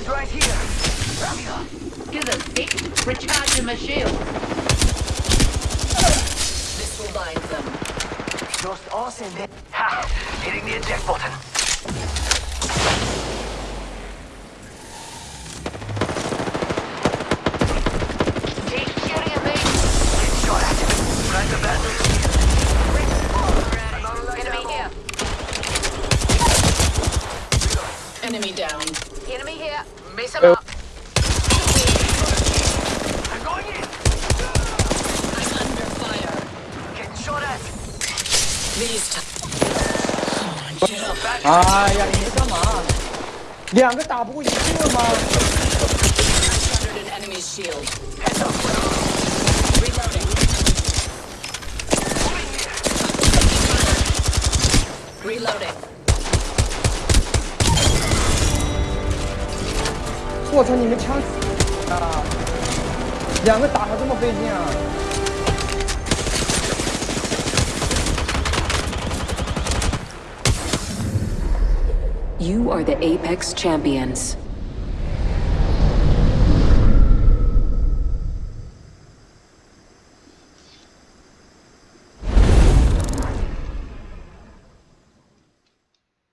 Enemies right here. Ramia. Give them stick. Recharging my shield. This will bind them. Just awesome. Ha! Hitting the eject button. Enemy down. Enemy here. Miss him oh. up. I'm going in. I'm under fire. Getting shot. Please. Oh, 아, 야, 이거잖아. 네 안그 나보고 이기는 막. An enemy's shield. Heads up. Reloading. Reloading. 我操，你们枪啊！两个打还这么费劲啊！You are the Apex Champions.